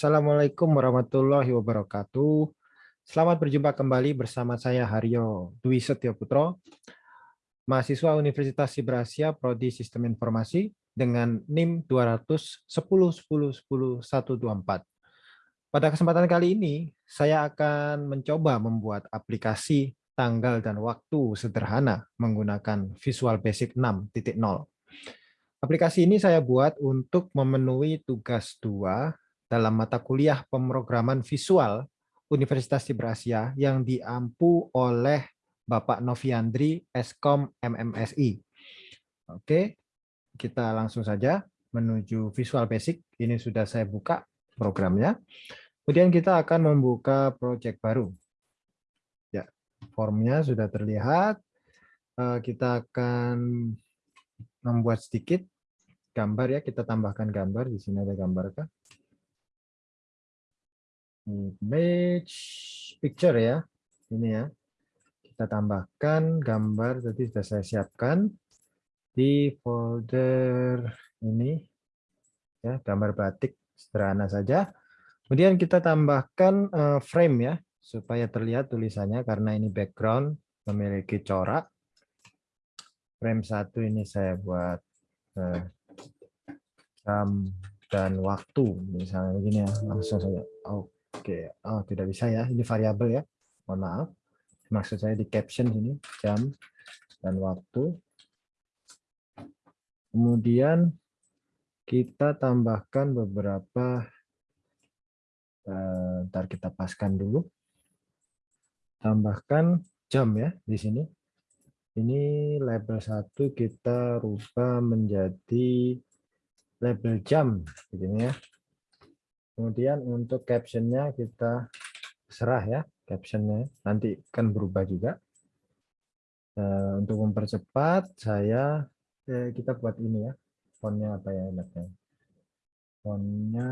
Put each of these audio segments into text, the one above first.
Assalamualaikum warahmatullahi wabarakatuh. Selamat berjumpa kembali bersama saya Haryo Dwi Setio Putro, mahasiswa Universitas Sibrasia Prodi Sistem Informasi dengan NIM 200 Pada kesempatan kali ini, saya akan mencoba membuat aplikasi tanggal dan waktu sederhana menggunakan Visual Basic 6.0. Aplikasi ini saya buat untuk memenuhi tugas 2 dalam mata kuliah pemrograman visual Universitas Asia yang diampu oleh Bapak Noviandri Eskom MMSI. Oke, kita langsung saja menuju Visual Basic. Ini sudah saya buka programnya. Kemudian kita akan membuka proyek baru. Ya, formnya sudah terlihat. Eh, kita akan membuat sedikit gambar ya. Kita tambahkan gambar. Di sini ada gambar kah? Image picture ya. Ini ya. Kita tambahkan gambar tadi sudah saya siapkan. Di folder ini ya gambar batik sederhana saja. Kemudian kita tambahkan uh, frame ya supaya terlihat tulisannya karena ini background memiliki corak. Frame satu ini saya buat uh, jam dan waktu misalnya begini ya langsung saja Oke, oh tidak bisa ya. Ini variabel ya. Mohon maaf. Maksud saya di caption sini jam dan waktu. Kemudian kita tambahkan beberapa eh, ntar kita paskan dulu. Tambahkan jam ya di sini. Ini label satu kita rubah menjadi label jam begini ya. Kemudian untuk captionnya kita serah ya captionnya. Nanti kan berubah juga. Uh, untuk mempercepat saya eh, kita buat ini ya fontnya apa ya enaknya fontnya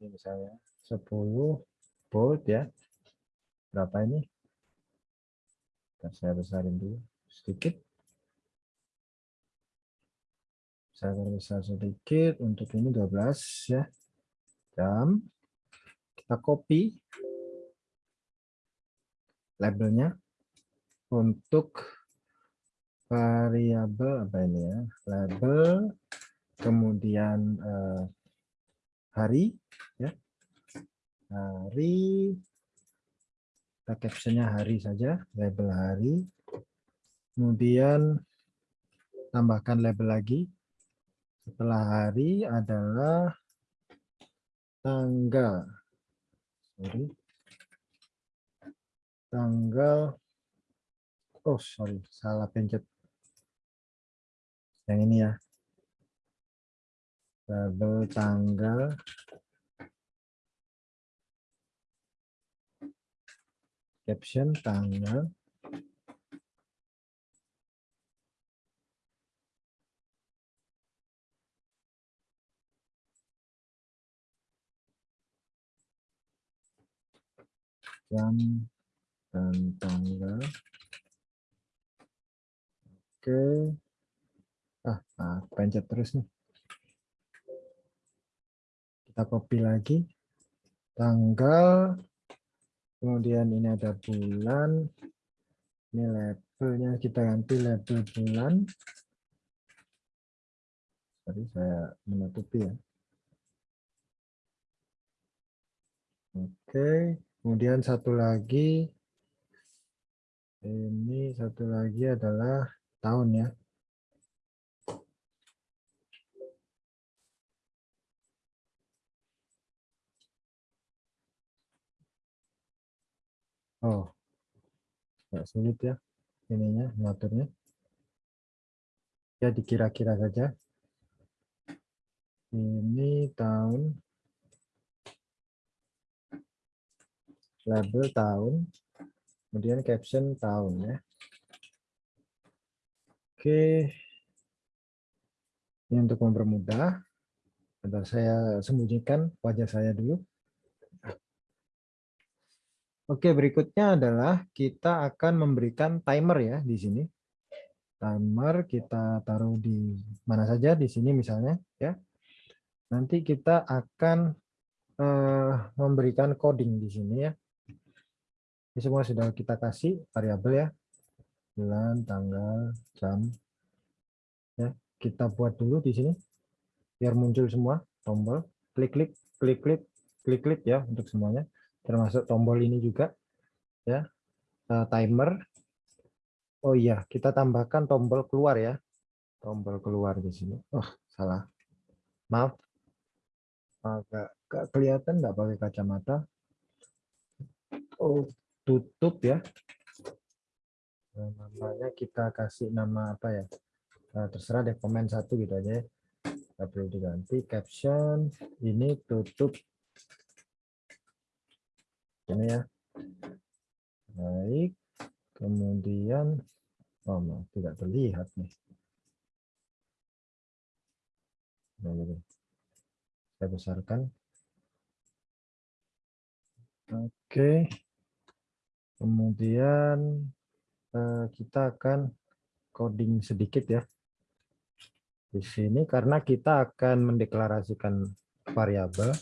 ini misalnya 10 bold ya. Berapa ini? Saya besarin dulu sedikit. Saya besar sedikit untuk ini 12 ya Kita copy labelnya untuk variabel apa ini ya? Label kemudian eh, hari ya. Hari. Kita captionnya hari saja label hari. Kemudian tambahkan label lagi. Setelah hari adalah tanggal. Sorry. Tanggal. Oh sorry. Salah pencet. Yang ini ya. Label tanggal. Caption tanggal jam dan tanggal. Oke. Ah, ah pencet terus nih. Kita copy lagi. Tanggal. Kemudian ini ada bulan. Ini labelnya kita ganti label bulan. Tadi saya menutupi ya. Oke. Kemudian satu lagi, ini satu lagi adalah tahun ya. Oh, nggak sulit ya ininya ngaturnya. Ya dikira-kira saja. Ini tahun label tahun, kemudian caption tahun ya. Oke, ini untuk mempermudah, Bentar saya sembunyikan wajah saya dulu. Oke, berikutnya adalah kita akan memberikan timer ya di sini. Timer kita taruh di mana saja di sini misalnya ya. Nanti kita akan uh, memberikan coding di sini ya. Ini semua sudah kita kasih variabel ya. Bulan, tanggal, jam. Ya, kita buat dulu di sini biar muncul semua tombol. Klik-klik, klik-klik, klik-klik ya untuk semuanya. Termasuk tombol ini juga ya. Uh, timer. Oh iya, kita tambahkan tombol keluar ya. Tombol keluar di sini. Oh, salah. Maaf. Agak kelihatan nggak pakai kacamata. Oh, tutup ya. Nah, namanya kita kasih nama apa ya? Nah, terserah deh komen satu gitu aja. Ya. Nggak perlu diganti caption. Ini tutup. Ini ya. Baik. Kemudian oh no, tidak terlihat nih. Nah. Saya besarkan. Oke. Kemudian eh, kita akan coding sedikit ya. Di sini karena kita akan mendeklarasikan variabel,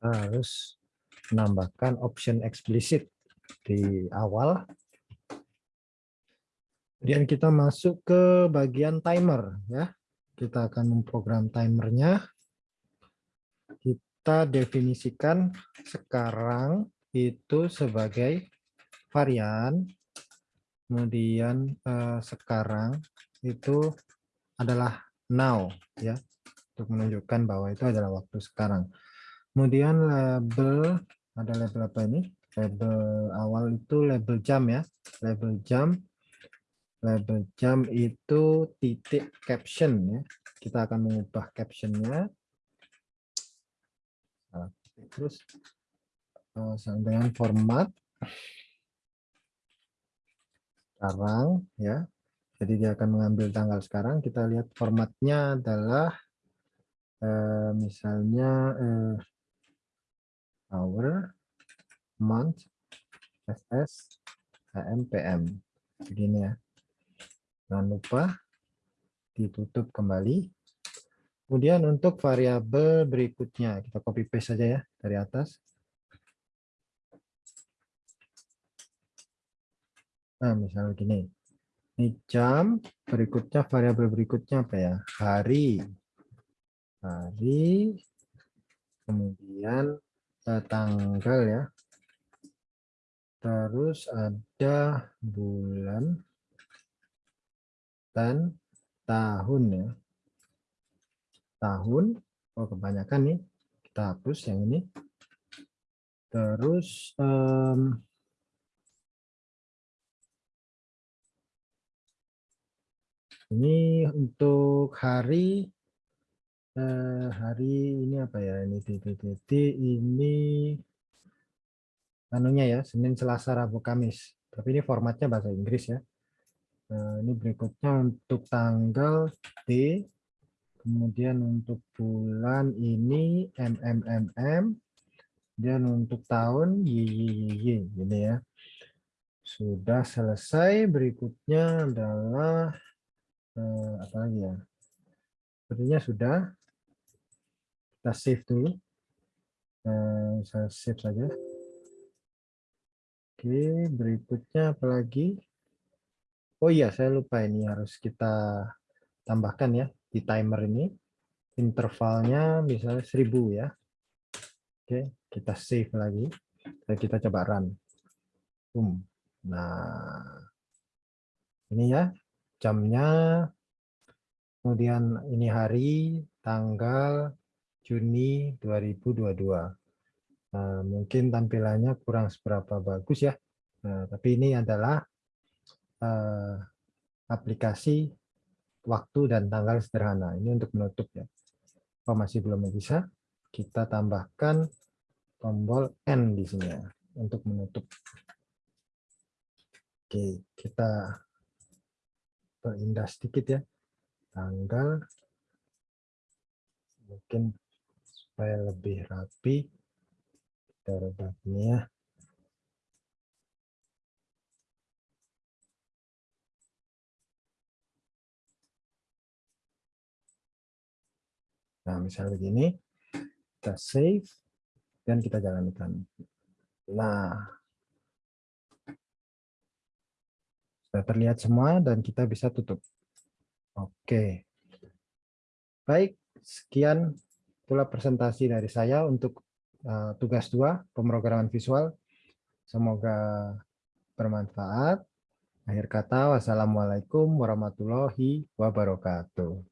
harus menambahkan option eksplisit di awal. Kemudian kita masuk ke bagian timer ya. Kita akan memprogram timernya. Kita definisikan sekarang itu sebagai varian, kemudian eh, sekarang itu adalah now ya untuk menunjukkan bahwa itu adalah waktu sekarang. Kemudian label ada label apa ini? Label awal itu label jam ya, label jam. Label jam itu titik caption ya. Kita akan mengubah captionnya. Terus Eh, dengan format sekarang ya. Jadi dia akan mengambil tanggal sekarang. Kita lihat formatnya adalah eh, misalnya eh, hour, month, SS, AM, PM. Begini ya. Jangan lupa ditutup kembali. Kemudian untuk variabel berikutnya kita copy paste saja ya dari atas. Nah, misalnya gini. Ini jam, berikutnya variabel berikutnya apa ya? Hari. Hari. Kemudian tanggal ya. Terus ada bulan dan tahun ya. Tahun. Oh, kebanyakan nih. Kita hapus yang ini. Terus um, Ini untuk hari eh, hari ini apa ya ini? Titik-titik ini anunya ya Senin Selasa Rabu Kamis. Tapi ini formatnya bahasa Inggris ya. Nah, ini berikutnya untuk tanggal D kemudian untuk bulan ini MMMM dan untuk tahun YYY ini ya. Sudah selesai berikutnya adalah eh, apa lagi ya? Sepertinya sudah. Kita save dulu. Eh, saya save saja. Oke berikutnya apa lagi? Oh iya saya lupa ini harus kita tambahkan ya di timer ini. Intervalnya misalnya 1000 ya. Oke kita save lagi. Dan kita coba run. Boom. Nah ini ya jamnya, kemudian ini hari, tanggal Juni 2022. Nah, mungkin tampilannya kurang seberapa bagus ya, nah, tapi ini adalah uh, aplikasi waktu dan tanggal sederhana. Ini untuk menutup ya. Oh, masih belum bisa, kita tambahkan tombol N di sini ya, untuk menutup. Oke, kita perindah sedikit ya. Tanggal. Mungkin supaya lebih rapi. Kita rubah ini ya nah misalnya begini. Kita save dan kita jalankan. Nah, sudah terlihat semua dan kita bisa tutup. Oke. Baik, sekian itulah presentasi dari saya untuk uh, tugas dua pemrograman visual. Semoga bermanfaat. Akhir kata, wassalamualaikum warahmatullahi wabarakatuh.